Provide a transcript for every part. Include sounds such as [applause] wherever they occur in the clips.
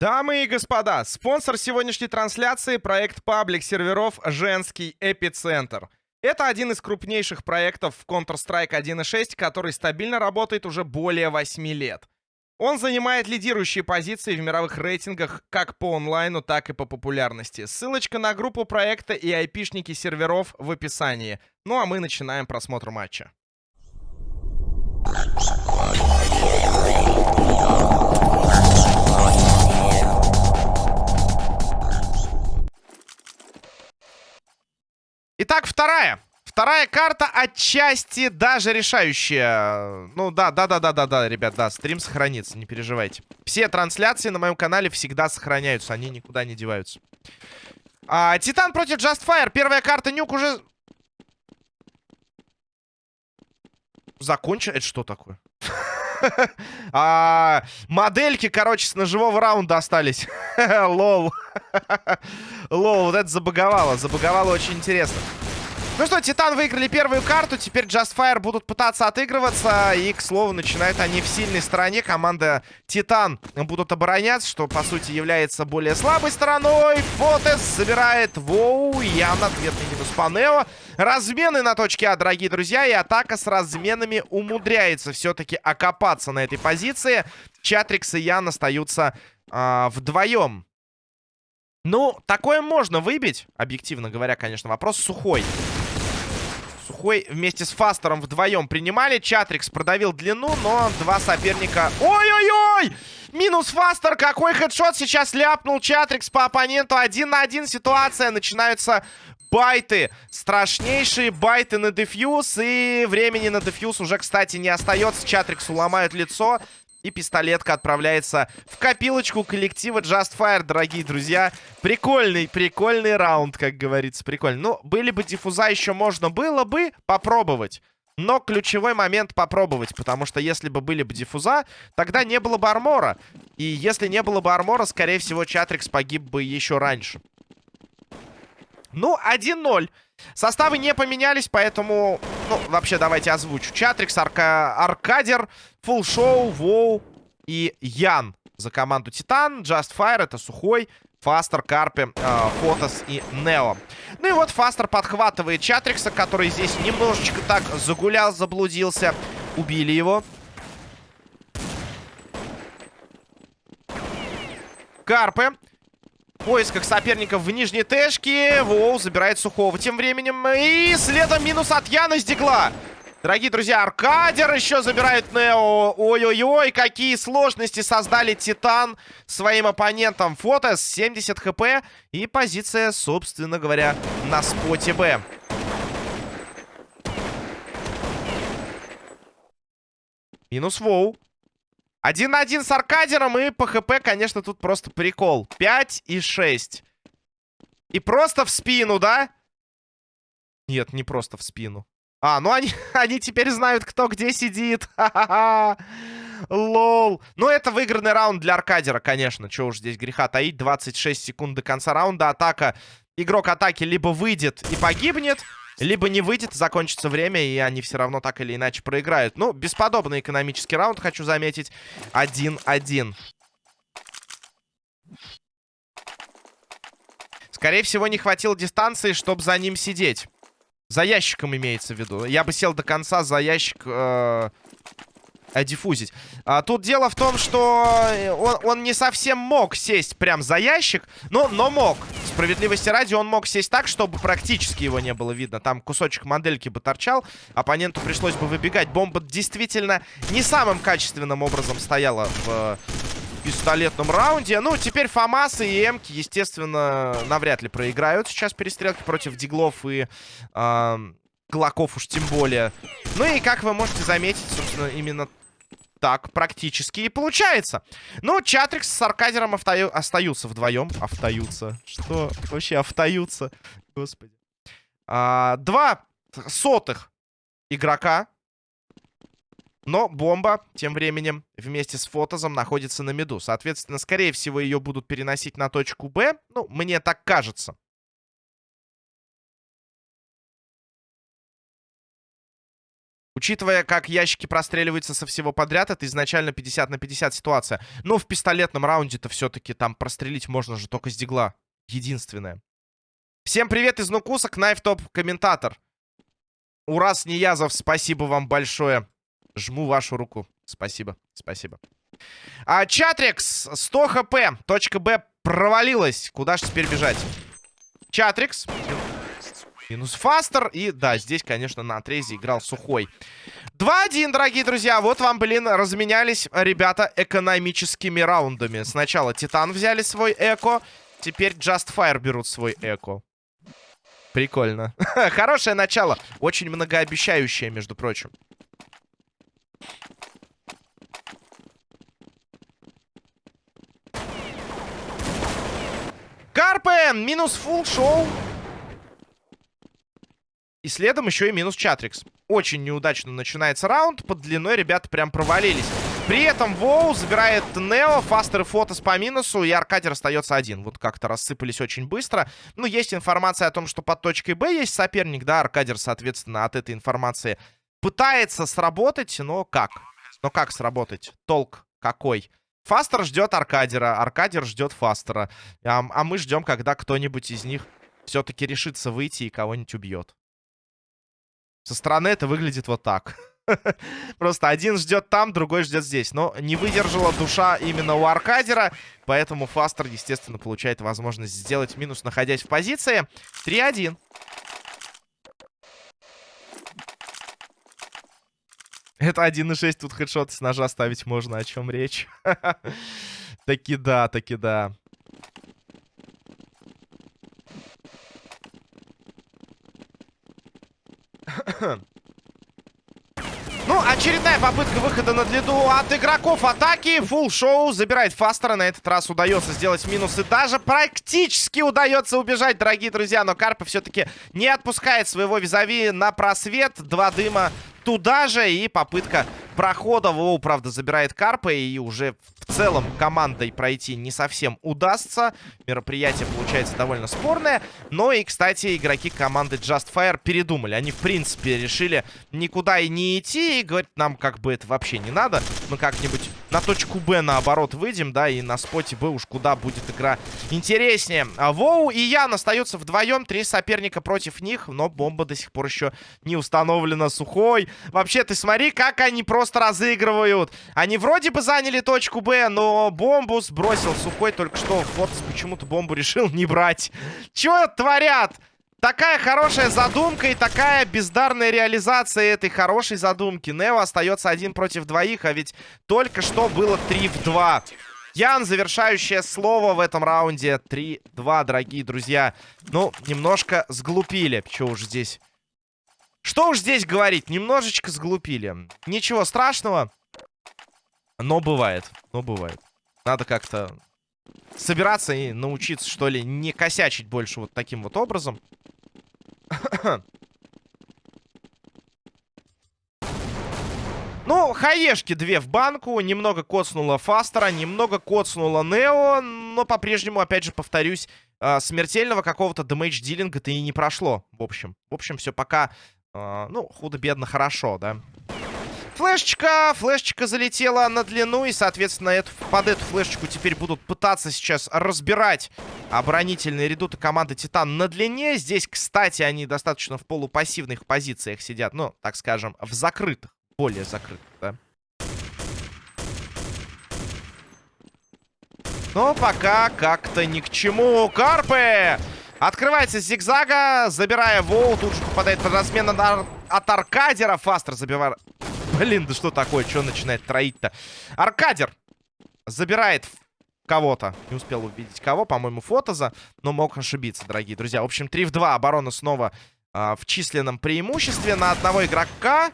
Дамы и господа, спонсор сегодняшней трансляции – проект паблик серверов «Женский эпицентр». Это один из крупнейших проектов в Counter-Strike 1.6, который стабильно работает уже более 8 лет. Он занимает лидирующие позиции в мировых рейтингах как по онлайну, так и по популярности. Ссылочка на группу проекта и айпишники серверов в описании. Ну а мы начинаем просмотр матча. Итак, вторая. Вторая карта отчасти даже решающая. Ну да, да, да, да, да, да, ребят, да, стрим сохранится, не переживайте. Все трансляции на моем канале всегда сохраняются, они никуда не деваются. А, Титан против Justfire. Первая карта нюк уже... Закончен? Это что такое? [laughs] а, модельки, короче, с ножевого раунда остались. [laughs] Лол. [laughs] Лол, вот это забаговало. Забаговало очень интересно. Ну что, Титан выиграли первую карту. Теперь Justfire будут пытаться отыгрываться. И, к слову, начинают они в сильной стороне. Команда Титан будут обороняться, что, по сути, является более слабой стороной. Фотес забирает Воу. Явно ответный минус по Нео. Размены на точке А, дорогие друзья. И атака с разменами умудряется все-таки окопаться на этой позиции. Чатрикс и Ян остаются э, вдвоем. Ну, такое можно выбить. Объективно говоря, конечно, вопрос сухой. Сухой вместе с Фастером вдвоем принимали. Чатрикс продавил длину, но два соперника... Ой-ой-ой! Минус Фастер. Какой хедшот сейчас ляпнул Чатрикс по оппоненту. Один на один ситуация. Начинаются байты. Страшнейшие байты на дефьюз. И времени на дефьюз уже, кстати, не остается. Чатриксу ломают лицо. И пистолетка отправляется в копилочку коллектива Just Fire, дорогие друзья. Прикольный, прикольный раунд, как говорится, прикольный. Ну, были бы диффуза еще можно было бы попробовать. Но ключевой момент попробовать, потому что если бы были бы диффуза, тогда не было бы армора. И если не было бы армора, скорее всего, Чатрикс погиб бы еще раньше. Ну, 1-0. Составы не поменялись, поэтому... Ну, вообще, давайте озвучу. Чатрикс, Арка... Аркадер, Фулшоу, Воу и Ян за команду Титан. Just Fire — это Сухой, Фастер, Карпи, э, Фотос и Нео. Ну и вот Фастер подхватывает Чатрикса, который здесь немножечко так загулял, заблудился. Убили его. Карпы поисках соперников в нижней тэшке. Воу забирает Сухого тем временем. И следом минус от Яна с Дигла. Дорогие друзья, Аркадер еще забирает Нео. Ой-ой-ой, какие сложности создали Титан своим оппонентом. Фотос 70 хп и позиция, собственно говоря, на споте Б. Минус Воу. Один на один с Аркадером и по ХП, конечно, тут просто прикол. 5 и 6. И просто в спину, да? Нет, не просто в спину. А, ну они, [laughs] они теперь знают, кто где сидит. [laughs] Лол. Ну, это выигранный раунд для Аркадера, конечно. Чего уж здесь греха таить. 26 секунд до конца раунда. Атака. Игрок атаки либо выйдет и погибнет, либо не выйдет, закончится время, и они все равно так или иначе проиграют. Ну, бесподобный экономический раунд, хочу заметить. 1-1. Скорее всего, не хватило дистанции, чтобы за ним сидеть. За ящиком имеется в виду. Я бы сел до конца за ящик... Э диффузить. А, тут дело в том, что э, он, он не совсем мог сесть прям за ящик, но, но мог. Справедливости ради, он мог сесть так, чтобы практически его не было видно. Там кусочек модельки бы торчал, оппоненту пришлось бы выбегать. Бомба действительно не самым качественным образом стояла в пистолетном раунде. Ну, теперь Фамасы и Эмки, естественно, навряд ли проиграют сейчас перестрелки против Диглов и... Э Глоков уж тем более. Ну и, как вы можете заметить, собственно, именно так практически и получается. Ну, Чатрикс с Аркадером автою... остаются вдвоем. Автаются. Что вообще автаются? Господи. А, два сотых игрока. Но бомба тем временем вместе с Фотозом находится на меду. Соответственно, скорее всего, ее будут переносить на точку Б. Ну, мне так кажется. Учитывая, как ящики простреливаются со всего подряд, это изначально 50 на 50 ситуация. Но в пистолетном раунде-то все-таки там прострелить можно же только с дигла. Единственное. Всем привет из Нукуса, Кнайф Топ комментатор. Урас Ниязов, спасибо вам большое. Жму вашу руку. Спасибо, спасибо. А, Чатрикс, 100 хп. Точка Б провалилась. Куда же теперь бежать? Чатрикс. Минус Фастер. И да, здесь, конечно, на отрезе играл Сухой. 2-1, дорогие друзья. Вот вам, блин, разменялись ребята экономическими раундами. Сначала Титан взяли свой Эко. Теперь Just Fire берут свой Эко. Прикольно. [laughs] Хорошее начало. Очень многообещающее, между прочим. Карпе! Минус фул шоу. И следом еще и минус Чатрикс. Очень неудачно начинается раунд. Под длиной ребята прям провалились. При этом Воу забирает Нео, Фастер и Фотос по минусу, и Аркадер остается один. Вот как-то рассыпались очень быстро. Ну, есть информация о том, что под точкой Б есть соперник, да, Аркадер, соответственно, от этой информации пытается сработать, но как? Но как сработать? Толк какой? Фастер ждет Аркадера, Аркадер ждет Фастера. А, а мы ждем, когда кто-нибудь из них все-таки решится выйти и кого-нибудь убьет. Со стороны это выглядит вот так. [laughs] Просто один ждет там, другой ждет здесь. Но не выдержала душа именно у Аркадера. Поэтому Фастер, естественно, получает возможность сделать минус, находясь в позиции. 3-1. Это 1.6, тут хедшот с ножа ставить можно, о чем речь. [laughs] таки да, таки да. Ну, очередная попытка выхода на длину от игроков атаки. Фул шоу забирает Фастера. На этот раз удается сделать минус. И даже практически удается убежать, дорогие друзья. Но Карпа все-таки не отпускает своего визави на просвет. Два дыма туда же. И попытка прохода. Воу, правда, забирает Карпа. И уже целом командой пройти не совсем удастся. Мероприятие получается довольно спорное. Но и, кстати, игроки команды Just Fire передумали. Они, в принципе, решили никуда и не идти. И говорят, нам как бы это вообще не надо. Мы как-нибудь на точку Б наоборот выйдем, да, и на споте Б уж куда будет игра интереснее. А Воу и Ян остаются вдвоем. Три соперника против них. Но бомба до сих пор еще не установлена. Сухой. Вообще, ты смотри, как они просто разыгрывают. Они вроде бы заняли точку Б, но бомбу сбросил Сухой только что. Фортс почему-то бомбу решил не брать. Чего творят? Такая хорошая задумка и такая бездарная реализация этой хорошей задумки. Нео остается один против двоих, а ведь только что было 3 в 2. Ян, завершающее слово в этом раунде. 3-2, дорогие друзья. Ну, немножко сглупили. Что уж здесь... Что уж здесь говорить? Немножечко сглупили. Ничего страшного. Но бывает. Но бывает. Надо как-то собираться и научиться, что ли, не косячить больше вот таким вот образом. [coughs] Ну, хаешки две в банку. Немного коцнула Фастера, немного коцнула Нео. Но по-прежнему, опять же, повторюсь, э, смертельного какого-то дэмэдж-дилинга-то и не прошло. В общем, в общем, все пока, э, ну, худо-бедно хорошо, да. Флешечка, флешечка залетела на длину, и, соответственно, эту, под эту флешечку теперь будут пытаться сейчас разбирать оборонительные редуты команды Титан на длине. Здесь, кстати, они достаточно в полупассивных позициях сидят, ну, так скажем, в закрытых, более закрытых, да. Но пока как-то ни к чему. Карпе! Открывается зигзага, забирая Воу, тут же попадает под размен от Аркадера. Фастер забивает Блин, да что такое? Что начинает троить-то? Аркадер забирает кого-то. Не успел увидеть кого. По-моему, Фотоза. Но мог ошибиться, дорогие друзья. В общем, 3 в 2. Оборона снова э, в численном преимуществе на одного игрока.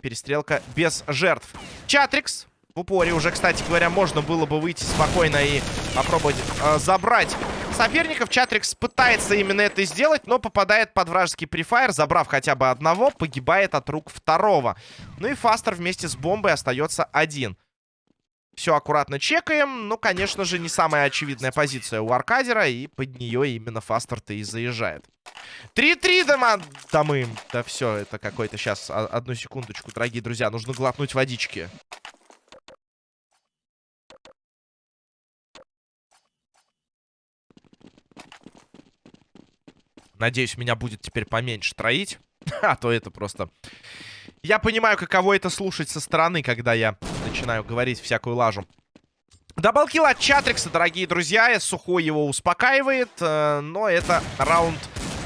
Перестрелка без жертв. Чатрикс. В упоре уже, кстати говоря, можно было бы выйти спокойно и попробовать э, забрать соперников. Чатрикс пытается именно это сделать, но попадает под вражеский префайр. Забрав хотя бы одного, погибает от рук второго. Ну и Фастер вместе с бомбой остается один. Все аккуратно чекаем. Ну, конечно же, не самая очевидная позиция у Аркадера. И под нее именно Фастер-то и заезжает. 3-3 дома... Да мы... Да все, это какой-то сейчас... Одну секундочку, дорогие друзья. Нужно глотнуть водички. Надеюсь, меня будет теперь поменьше троить. [laughs] А то это просто... Я понимаю, каково это слушать со стороны, когда я начинаю говорить всякую лажу. Даблкил от Чатрикса, дорогие друзья. Сухой его успокаивает. Э, но это раунд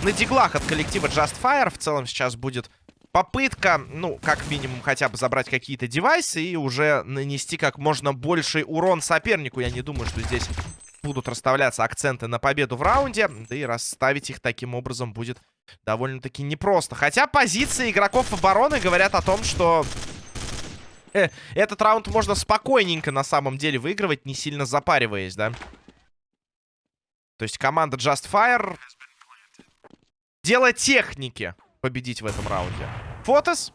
на диглах от коллектива Just Fire. В целом сейчас будет попытка, ну, как минимум, хотя бы забрать какие-то девайсы и уже нанести как можно больший урон сопернику. Я не думаю, что здесь будут расставляться акценты на победу в раунде. Да и расставить их таким образом будет довольно-таки непросто. Хотя позиции игроков обороны говорят о том, что... Э, этот раунд можно спокойненько на самом деле выигрывать, не сильно запариваясь, да? То есть команда Just Fire... Дело техники победить в этом раунде. Фотос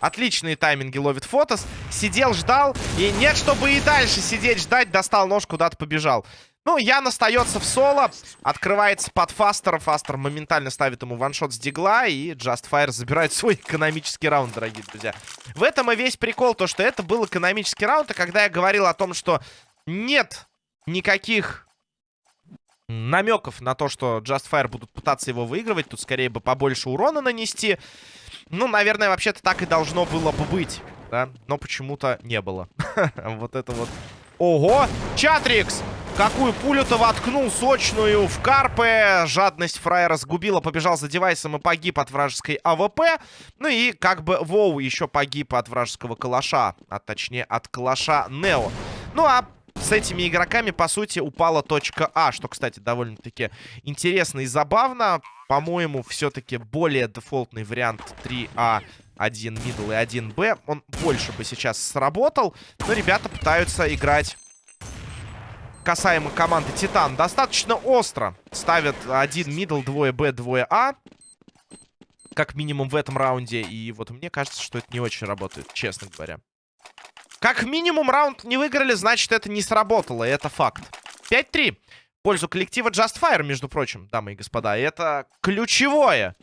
Отличные тайминги ловит Фотос. Сидел, ждал. И нет, чтобы и дальше сидеть, ждать. Достал нож, куда-то побежал. Ну, Ян остается в соло. Открывается под Фастера. Фастер моментально ставит ему ваншот с дигла. И Just Fire забирает свой экономический раунд, дорогие друзья. В этом и весь прикол. То, что это был экономический раунд. И когда я говорил о том, что нет никаких намеков на то, что Just Fire будут пытаться его выигрывать. Тут скорее бы побольше урона нанести. Ну, наверное, вообще-то так и должно было бы быть, да? Но почему-то не было. [laughs] Вот это вот. Ого! Чатрикс! Какую пулю-то воткнул сочную в карпе. Жадность фраера сгубила, побежал за девайсом и погиб от вражеской АВП. Ну и как бы Воу еще погиб от вражеского калаша. А точнее от калаша Нео. Ну а с этими игроками, по сути, упала точка А, что, кстати, довольно-таки интересно и забавно. По-моему, все-таки более дефолтный вариант 3А, 1 middle и 1 Б. Он больше бы сейчас сработал, но ребята пытаются играть касаемо команды Титан достаточно остро. Ставят 1 middle, 2 Б, 2 А. Как минимум в этом раунде. И вот мне кажется, что это не очень работает, честно говоря. Как минимум раунд не выиграли, значит это не сработало, это факт. 5-3. пользу коллектива Just Fire, между прочим, дамы и господа. И это ключевое,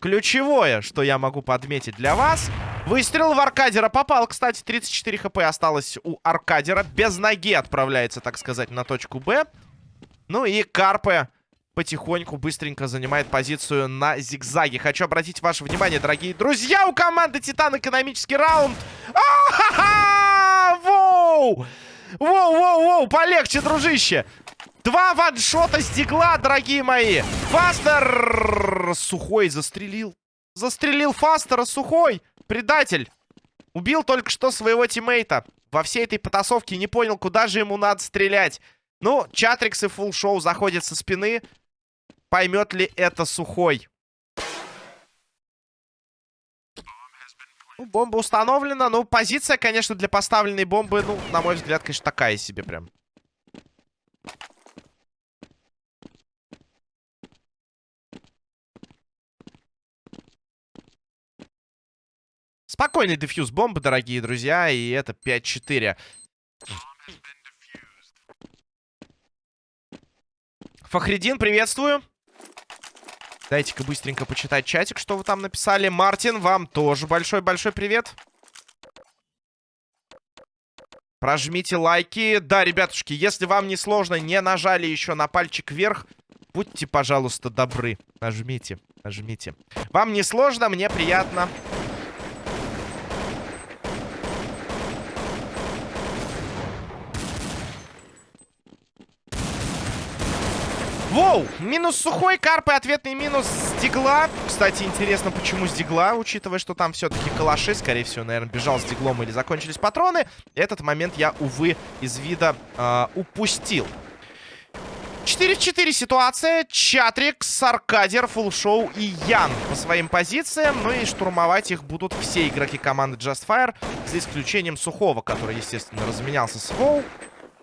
ключевое, что я могу подметить для вас. Выстрел в Аркадера попал, кстати, 34 хп осталось у Аркадера. Без ноги отправляется, так сказать, на точку Б. Ну и Карпе потихоньку, быстренько занимает позицию на зигзаге. Хочу обратить ваше внимание, дорогие друзья, у команды Титан экономический раунд. А-ха-ха! Воу! Воу, воу, воу, полегче, дружище. Два ваншота с дигла, дорогие мои. Фастер! Сухой застрелил. Застрелил Фастера, Сухой. Предатель. Убил только что своего тиммейта. Во всей этой потасовке не понял, куда же ему надо стрелять. Ну, Чатрикс и Фулл Шоу заходят со спины. Поймет ли это сухой? Ну, бомба установлена. Ну, позиция, конечно, для поставленной бомбы, ну, на мой взгляд, конечно, такая себе прям. Спокойный дефьюз бомбы, дорогие друзья, и это 5-4. Фахридин, приветствую. Дайте-ка быстренько почитать чатик, что вы там написали. Мартин, вам тоже большой-большой привет. Прожмите лайки. Да, ребятушки, если вам не сложно, не нажали еще на пальчик вверх, будьте, пожалуйста, добры. Нажмите, нажмите. Вам не сложно, мне приятно. Воу! Минус сухой, карпы, ответный минус с дигла. Кстати, интересно, почему с дигла, учитывая, что там все-таки калаши. Скорее всего, наверное, бежал с диглом или закончились патроны. Этот момент я, увы, из вида э, упустил. 4 в 4 ситуация. Чатрикс, Аркадер, Фулшоу и Ян по своим позициям. Ну и штурмовать их будут все игроки команды Just Fire. За исключением Сухого, который, естественно, разменялся с Воу.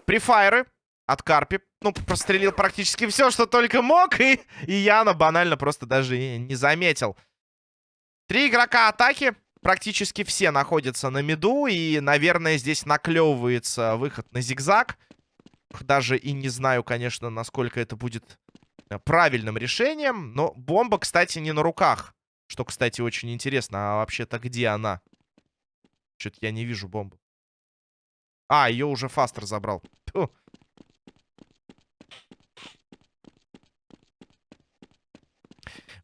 Префайры от Карпи. Ну, прострелил практически все, что только мог. И, и Яна банально просто даже не заметил. Три игрока атаки. практически все находятся на миду. И, наверное, здесь наклевывается выход на зигзаг. Даже и не знаю, конечно, насколько это будет э, правильным решением. Но бомба, кстати, не на руках. Что, кстати, очень интересно. А вообще-то где она? Что-то я не вижу бомбу. А, ее уже Фастер забрал. Фу.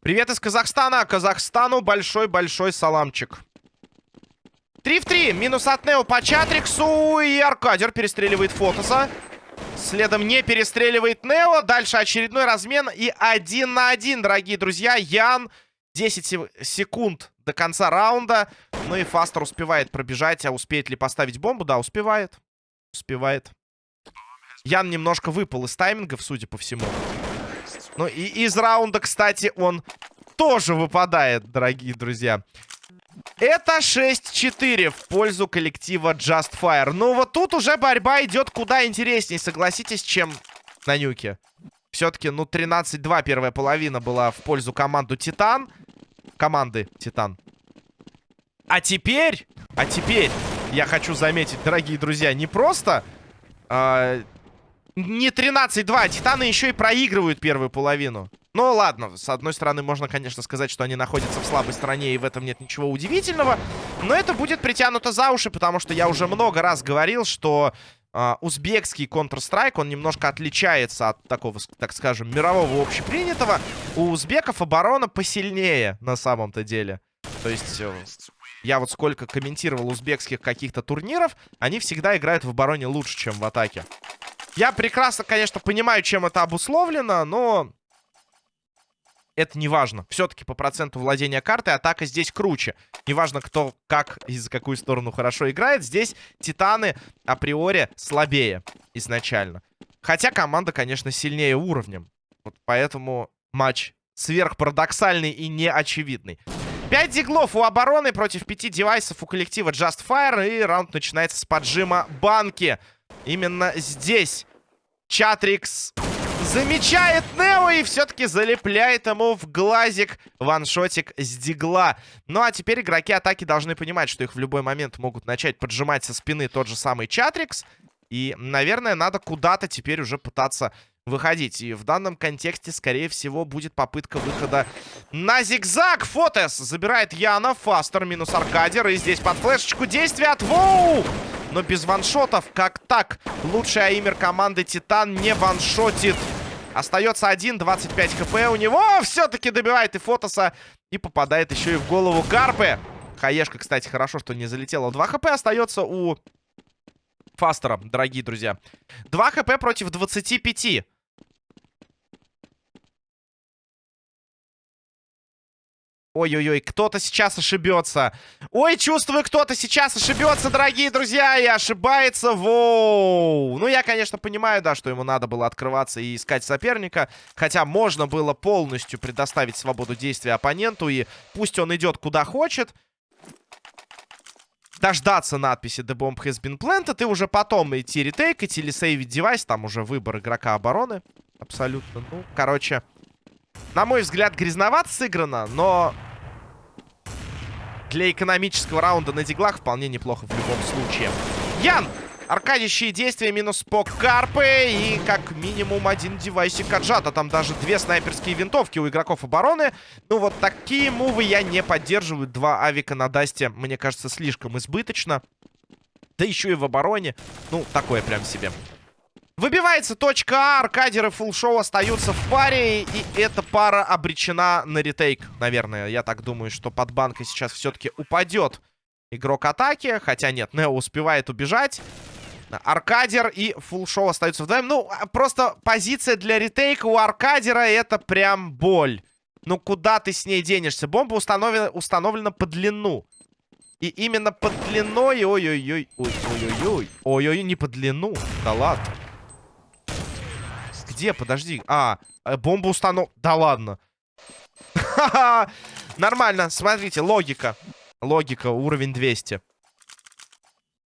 Привет из Казахстана. Казахстану большой-большой саламчик. 3 в 3. Минус от Нео по Чатриксу. И Аркадер перестреливает Фотоса. Следом не перестреливает Нео. Дальше очередной размен. И один на один, дорогие друзья. Ян 10 секунд до конца раунда. Ну и Фастер успевает пробежать. А успеет ли поставить бомбу? Да, успевает. Успевает. Ян немножко выпал из таймингов, судя по всему. Ну и из раунда, кстати, он тоже выпадает, дорогие друзья. Это 6-4 в пользу коллектива Just Fire. Ну вот тут уже борьба идет куда интересней, согласитесь, чем на нюке. Все-таки, ну, 13-2 первая половина была в пользу команду Титан. Команды Титан. А теперь, а теперь, я хочу заметить, дорогие друзья, не просто э, не 13-2. Титаны еще и проигрывают первую половину. Ну, ладно, с одной стороны, можно, конечно, сказать, что они находятся в слабой стороне, и в этом нет ничего удивительного. Но это будет притянуто за уши, потому что я уже много раз говорил, что э, узбекский Counter-Strike, он немножко отличается от такого, так скажем, мирового общепринятого. У узбеков оборона посильнее, на самом-то деле. То есть... Э, я вот сколько комментировал узбекских каких-то турниров, они всегда играют в обороне лучше, чем в атаке. Я прекрасно, конечно, понимаю, чем это обусловлено, но... Это не важно. Все-таки по проценту владения картой атака здесь круче. Неважно, кто как и за какую сторону хорошо играет. Здесь Титаны априори слабее изначально. Хотя команда, конечно, сильнее уровнем. Вот поэтому матч сверхпарадоксальный и неочевидный. 5 диглов у обороны против 5 девайсов у коллектива Just Fire. И раунд начинается с поджима банки. Именно здесь Чатрикс замечает Нео и все-таки залепляет ему в глазик ваншотик с дигла. Ну а теперь игроки атаки должны понимать, что их в любой момент могут начать поджимать со спины тот же самый Чатрикс. И, наверное, надо куда-то теперь уже пытаться выходить. И в данном контексте, скорее всего, будет попытка выхода на зигзаг. Фотес забирает Яна. Фастер минус Аркадер. И здесь под флешечку действия от Воу но без ваншотов. Как так? Лучший аймер команды Титан не ваншотит. Остается 1, 25 хп у него. Все-таки добивает и Фотоса. И попадает еще и в голову Карпы. Хаешка, кстати, хорошо, что не залетела. 2 хп остается у Фастера, дорогие друзья. 2 хп против 25. Ой-ой-ой, кто-то сейчас ошибется. Ой, чувствую, кто-то сейчас ошибется, дорогие друзья, и ошибается. Воу. Ну, я, конечно, понимаю, да, что ему надо было открываться и искать соперника. Хотя можно было полностью предоставить свободу действия оппоненту, и пусть он идет куда хочет. Дождаться надписи The Bomb has been planted, и уже потом идти ретейкать или сейвить девайс. Там уже выбор игрока обороны. Абсолютно. Ну, короче... На мой взгляд, грязновато сыграно, но для экономического раунда на диглах вполне неплохо в любом случае. Ян! Аркадящие действия минус по Карпе и как минимум один девайсик отжата. Там даже две снайперские винтовки у игроков обороны. Ну вот такие мувы я не поддерживаю. Два авика на Дасте, мне кажется, слишком избыточно. Да еще и в обороне. Ну, такое прям себе. Выбивается точка А, Аркадер и Фулшоу остаются в паре, и эта пара обречена на ретейк, наверное. Я так думаю, что под банкой сейчас все-таки упадет игрок атаки, хотя нет, Нео успевает убежать. Аркадер и Фулшоу остаются вдвоем. Ну, а просто позиция для ретейка у Аркадера это прям боль. Ну, куда ты с ней денешься? Бомба установлена, установлена по длину. И именно под длиной... Ой-ой-ой. Ой-ой-ой. Ой-ой, не по длину. Да ладно. Где? Подожди. А, э, бомба установ... Да ладно. [laughs] Нормально. Смотрите, логика. Логика, уровень 200.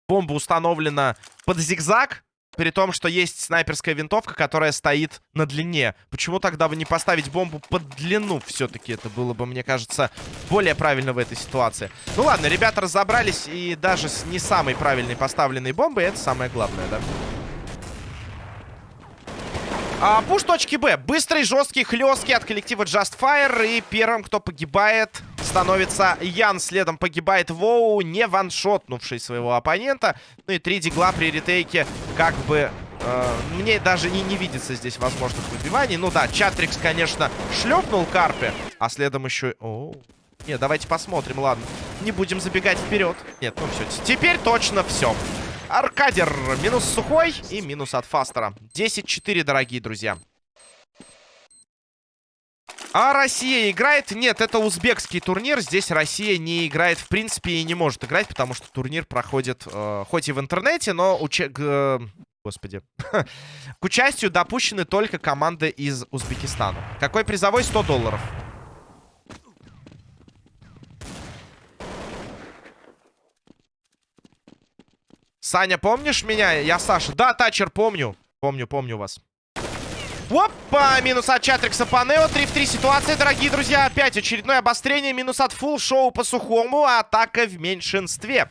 Бомба установлена под зигзаг. При том, что есть снайперская винтовка, которая стоит на длине. Почему тогда бы не поставить бомбу под длину? Все-таки это было бы, мне кажется, более правильно в этой ситуации. Ну ладно, ребята разобрались. И даже с не самой правильной поставленной бомбой это самое главное, да? А, пуш точки Б. Быстрый, жесткий, хлесткий от коллектива Just Fire. И первым, кто погибает, становится Ян. Следом погибает Воу, не ваншотнувший своего оппонента. Ну и три дигла при ретейке как бы... Э, мне даже и не видится здесь возможных выбиваний. Ну да, Чатрикс, конечно, шлепнул Карпе. А следом еще... О, нет, давайте посмотрим, ладно. Не будем забегать вперед. Нет, ну все, теперь точно все. Аркадер минус сухой и минус от Фастера. 10-4, дорогие друзья. А Россия играет? Нет, это узбекский турнир. Здесь Россия не играет, в принципе, и не может играть, потому что турнир проходит э, хоть и в интернете, но... Уча... Э, господи. [laughs] К участию допущены только команды из Узбекистана. Какой призовой? 100 долларов. Саня, помнишь меня? Я Саша. Да, Тачер, помню. Помню, помню вас. Опа! Минус от Чатрикса по Нео. 3 в 3 ситуация, дорогие друзья. Опять очередное обострение. Минус от Фулл Шоу по сухому. Атака в меньшинстве.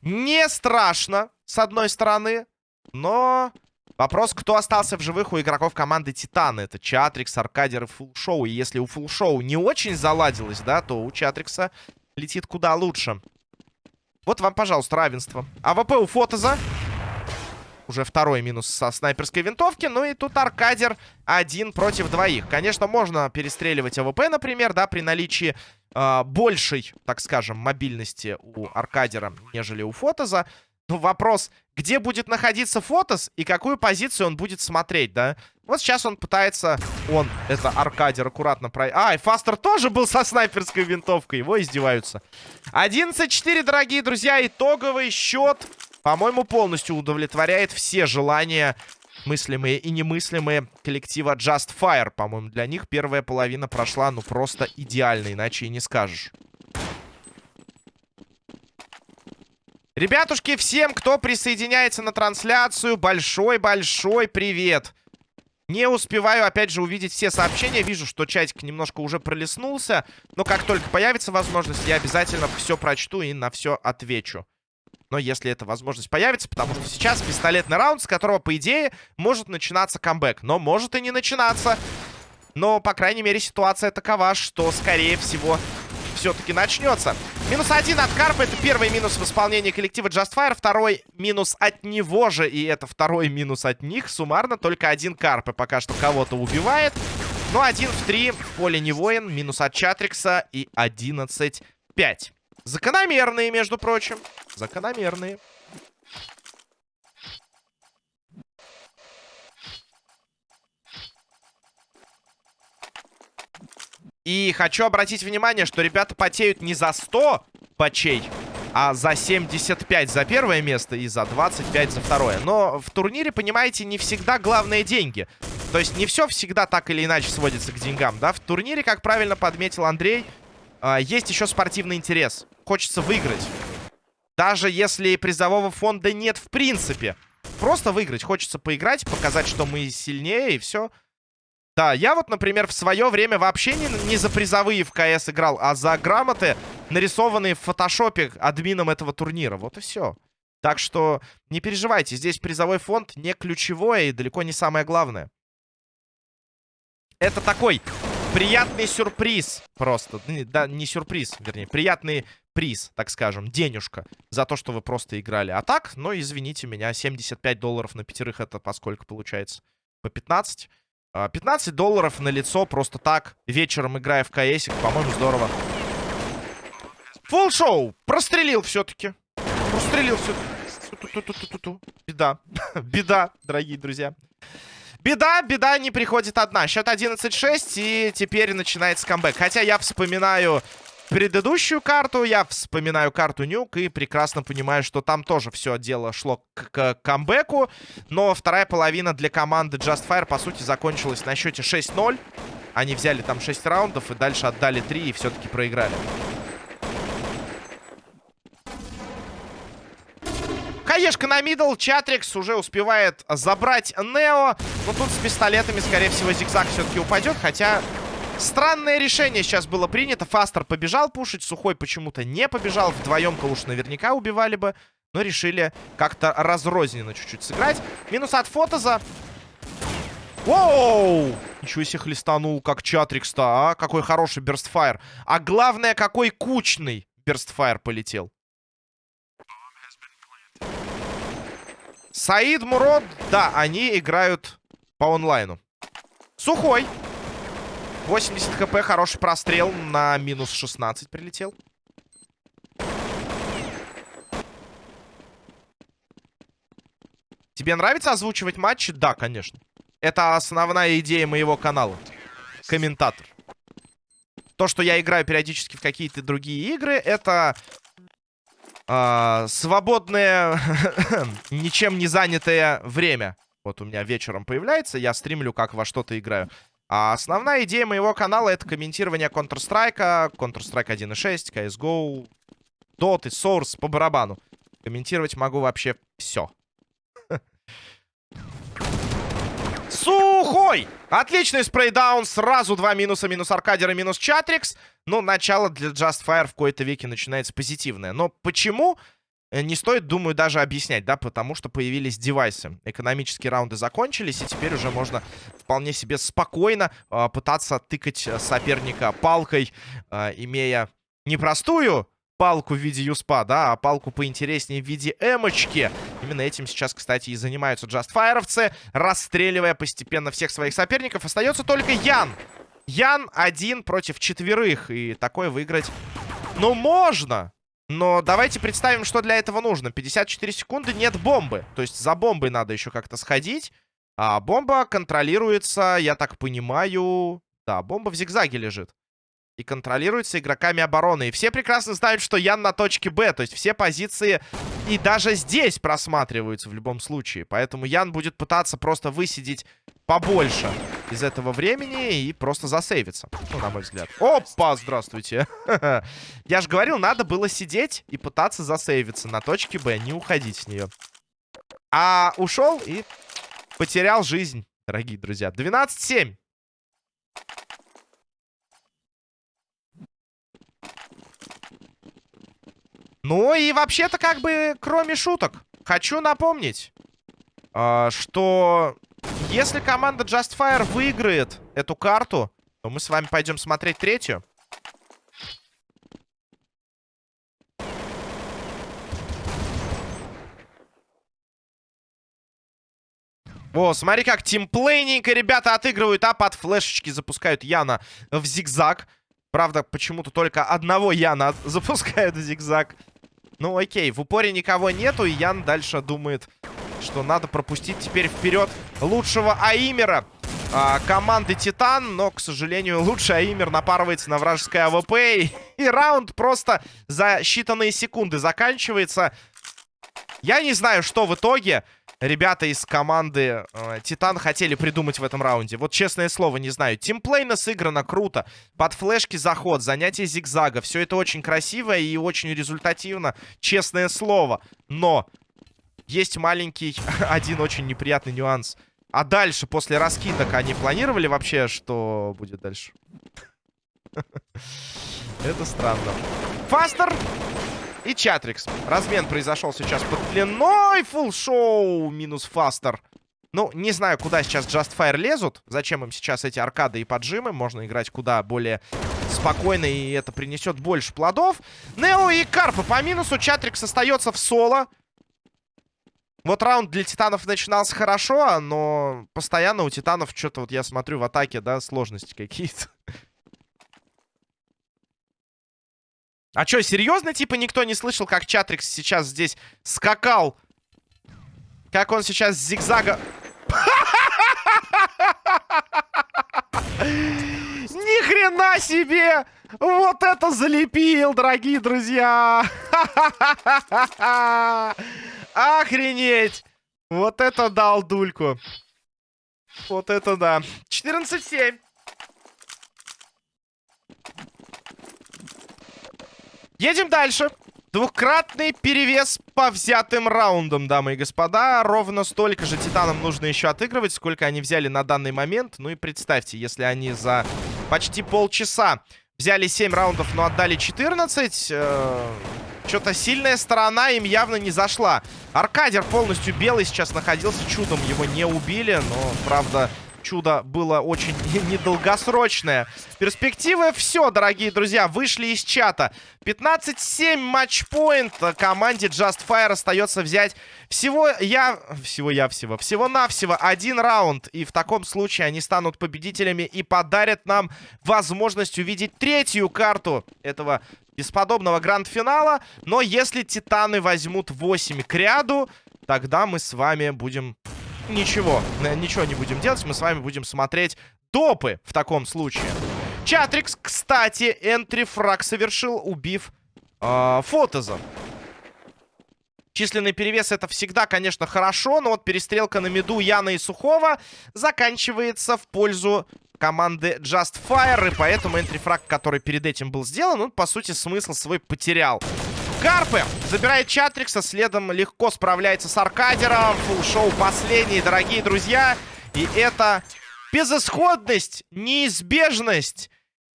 Не страшно, с одной стороны. Но вопрос, кто остался в живых у игроков команды Титаны. Это Чатрикс, Аркадер и Фулл Шоу. И если у Фулл Шоу не очень заладилось, да, то у Чатрикса летит куда лучше. Вот вам, пожалуйста, равенство. АВП у Фотоза. Уже второй минус со снайперской винтовки. Ну и тут Аркадер один против двоих. Конечно, можно перестреливать АВП, например, да, при наличии э, большей, так скажем, мобильности у Аркадера, нежели у Фотоза. Но вопрос, где будет находиться Фотос и какую позицию он будет смотреть, да? Вот сейчас он пытается... Он, это Аркадер, аккуратно про... А, и Фастер тоже был со снайперской винтовкой. Его издеваются. 11-4, дорогие друзья. Итоговый счет, по-моему, полностью удовлетворяет все желания мыслимые и немыслимые коллектива Just Fire. По-моему, для них первая половина прошла, ну, просто идеально, иначе и не скажешь. Ребятушки, всем, кто присоединяется на трансляцию, большой-большой привет. Не успеваю, опять же, увидеть все сообщения. Вижу, что чатик немножко уже пролеснулся. Но как только появится возможность, я обязательно все прочту и на все отвечу. Но если эта возможность появится, потому что сейчас пистолетный раунд, с которого, по идее, может начинаться камбэк. Но может и не начинаться. Но, по крайней мере, ситуация такова, что, скорее всего, все-таки начнется. Минус один от Карпа. Это первый минус в исполнении коллектива Just Fire. Второй минус от него же. И это второй минус от них. Суммарно только один Карпа пока что кого-то убивает. Ну, один в три в поле не воин. Минус от Чатрикса. И 11-5. Закономерные, между прочим. Закономерные. И хочу обратить внимание, что ребята потеют не за 100 пачей, а за 75 за первое место и за 25 за второе. Но в турнире, понимаете, не всегда главные деньги. То есть не все всегда так или иначе сводится к деньгам, да? В турнире, как правильно подметил Андрей, а, есть еще спортивный интерес. Хочется выиграть. Даже если призового фонда нет в принципе. Просто выиграть. Хочется поиграть, показать, что мы сильнее, и все. Да, я вот, например, в свое время вообще не, не за призовые в КС играл, а за грамоты, нарисованные в фотошопе админом этого турнира. Вот и все. Так что не переживайте, здесь призовой фонд не ключевое и далеко не самое главное. Это такой приятный сюрприз просто. Да, не сюрприз, вернее, приятный приз, так скажем, денежка за то, что вы просто играли. А так, ну, извините меня, 75 долларов на пятерых это поскольку получается? По 15? 15 а, долларов на лицо просто так, вечером играя в КС, по-моему, здорово. Фулл шоу! Прострелил все-таки. Прострелил все-таки. Беда. [laughs] Беда, дорогие друзья. Беда, беда не приходит одна. Счет 11-6, и теперь начинается камбэк. Хотя я вспоминаю предыдущую карту, я вспоминаю карту Нюк и прекрасно понимаю, что там тоже все дело шло к, к камбэку. Но вторая половина для команды Just Fire, по сути, закончилась на счете 6-0. Они взяли там 6 раундов и дальше отдали 3 и все-таки проиграли. Флешка на мидл. Чатрикс уже успевает забрать Нео. Но тут с пистолетами, скорее всего, зигзаг все-таки упадет. Хотя странное решение сейчас было принято. Фастер побежал пушить. Сухой почему-то не побежал. Вдвоем-то уж наверняка убивали бы. Но решили как-то разрозненно чуть-чуть сыграть. Минус от Фотоза. Воу! Ничего себе хлестанул, как Чатрикс-то, а? Какой хороший берстфайр. А главное, какой кучный берстфайр полетел. Саид, Мурод, да, они играют по онлайну. Сухой. 80 хп, хороший прострел на минус 16 прилетел. Тебе нравится озвучивать матчи? Да, конечно. Это основная идея моего канала. Комментатор. То, что я играю периодически в какие-то другие игры, это э, свободное, [laughs] ничем не занятое время. Вот у меня вечером появляется, я стримлю, как во что-то играю. А основная идея моего канала это комментирование Counter-Strike, Counter-Strike 1.6, CSGO, Dota, Source по барабану. Комментировать могу вообще все. Сухой! Отличный спрейдаун. Сразу два минуса. Минус Аркадер минус Чатрикс. Но начало для Just Fire в кои-то веке начинается позитивное. Но почему? Не стоит, думаю, даже объяснять, да, потому что появились девайсы. Экономические раунды закончились, и теперь уже можно вполне себе спокойно э, пытаться тыкать соперника палкой, э, имея непростую палку в виде юспа, да, а палку поинтереснее в виде эмочки. Именно этим сейчас, кстати, и занимаются джастфайровцы, расстреливая постепенно всех своих соперников. Остается только Ян. Ян один против четверых, и такое выиграть, ну, можно. Но давайте представим, что для этого нужно. 54 секунды, нет бомбы. То есть за бомбой надо еще как-то сходить. А бомба контролируется, я так понимаю... Да, бомба в зигзаге лежит и контролируется игроками обороны. И все прекрасно знают, что Ян на точке Б. То есть все позиции и даже здесь просматриваются в любом случае. Поэтому Ян будет пытаться просто высидеть побольше из этого времени и просто засейвиться. Ну, на мой взгляд. Опа, здравствуйте. [laughs] Я же говорил, надо было сидеть и пытаться засейвиться на точке Б, не уходить с нее. А ушел и потерял жизнь, дорогие друзья. 12-7. Ну и вообще-то как бы, кроме шуток, хочу напомнить, э, что если команда Justfire выиграет эту карту, то мы с вами пойдем смотреть третью. О, смотри, как тимплейненько ребята отыгрывают, а под флешечки запускают Яна в зигзаг. Правда, почему-то только одного Яна запускают в зигзаг. Ну, окей, в упоре никого нету, и Ян дальше думает, что надо пропустить теперь вперед лучшего aimer а а, команды Титан. Но, к сожалению, лучший aimer напарывается на вражеское АВП. И, и раунд просто за считанные секунды заканчивается. Я не знаю, что в итоге ребята из команды э, Титан хотели придумать в этом раунде. Вот честное слово, не знаю. Тимплейно сыграно круто. Под флешки заход, занятие зигзага. Все это очень красиво и очень результативно. Честное слово. Но есть маленький, [laughs] один очень неприятный нюанс. А дальше, после раскидок, они планировали вообще, что будет дальше? [laughs] Это странно. Фастер и Чатрикс. Размен произошел сейчас под длиной. Фулл шоу минус Фастер. Ну, не знаю, куда сейчас Justfire лезут. Зачем им сейчас эти аркады и поджимы. Можно играть куда более спокойно, и это принесет больше плодов. Нео и Карпа по минусу. Чатрикс остается в соло. Вот раунд для Титанов начинался хорошо, но постоянно у Титанов что-то, вот я смотрю в атаке, да, сложности какие-то. А что, серьезно, типа, никто не слышал, как Чатрикс сейчас здесь скакал? Как он сейчас зигзага... [laughs] Ни хрена себе! Вот это залепил, дорогие друзья! [laughs] Охренеть! Вот это дал дульку. Вот это да. 14-7. Едем дальше. Двукратный перевес по взятым раундам, дамы и господа. Ровно столько же титанам нужно еще отыгрывать, сколько они взяли на данный момент. Ну и представьте, если они за почти полчаса взяли 7 раундов, но отдали 14... Э что-то сильная сторона им явно не зашла. Аркадер полностью белый сейчас находился. Чудом его не убили, но, правда, чудо было очень [laughs] недолгосрочное. Перспективы все, дорогие друзья, вышли из чата. 15-7 матчпоинт. Команде Just Fire остается взять всего я... Всего я всего. Всего-навсего один раунд. И в таком случае они станут победителями и подарят нам возможность увидеть третью карту этого бесподобного гранд-финала. Но если Титаны возьмут 8 к ряду, тогда мы с вами будем ничего, ничего не будем делать. Мы с вами будем смотреть допы в таком случае. Чатрикс, кстати, энтрифраг совершил, убив э, Фотоза. Численный перевес это всегда, конечно, хорошо, но вот перестрелка на меду Яна и Сухого заканчивается в пользу команды Just Fire, и поэтому энтрифраг, который перед этим был сделан, он, по сути, смысл свой потерял. Карпы забирает Чатрикса, следом легко справляется с Аркадером. Фулл-шоу последний, дорогие друзья. И это безысходность, неизбежность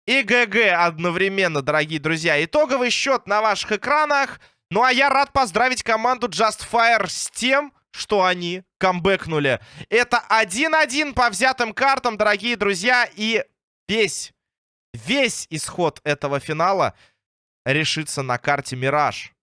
и ГГ одновременно, дорогие друзья. Итоговый счет на ваших экранах. Ну а я рад поздравить команду Just Fire с тем, что они камбэкнули. Это 1-1 по взятым картам, дорогие друзья. И весь, весь исход этого финала решится на карте Мираж.